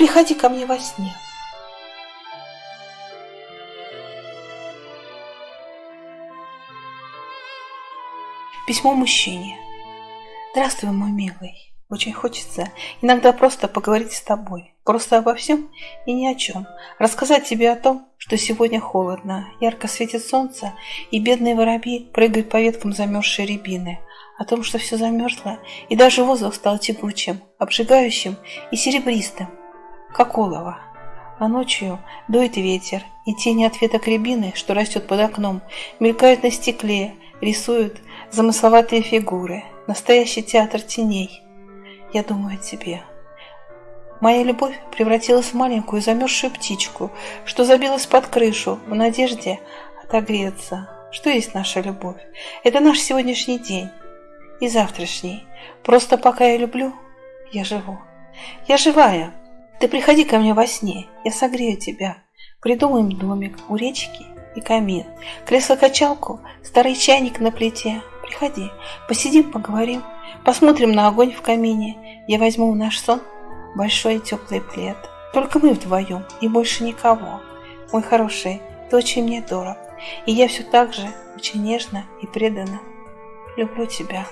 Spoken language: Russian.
приходи ко мне во сне. Письмо мужчине. Здравствуй, мой милый. Очень хочется иногда просто поговорить с тобой. Просто обо всем и ни о чем. Рассказать тебе о том, что сегодня холодно, ярко светит солнце, и бедные воробьи прыгают по веткам замерзшей рябины. О том, что все замерзло, и даже воздух стал тягучим, обжигающим и серебристым, как олово. А ночью дует ветер, и тени от веток рябины, что растет под окном, мелькают на стекле, рисуют замысловатые фигуры. Настоящий театр теней – я думаю о тебе. Моя любовь превратилась в маленькую замерзшую птичку, что забилась под крышу в надежде отогреться. Что есть наша любовь? Это наш сегодняшний день и завтрашний. Просто пока я люблю, я живу. Я живая. Ты приходи ко мне во сне, я согрею тебя. Придумаем домик у речки и камин, кресло-качалку, старый чайник на плите. Приходи, посидим, поговорим. Посмотрим на огонь в камине. Я возьму в наш сон большой и теплый плед. Только мы вдвоем и больше никого. Мой хороший, ты очень мне дорог. И я все так же очень нежно и преданно люблю тебя.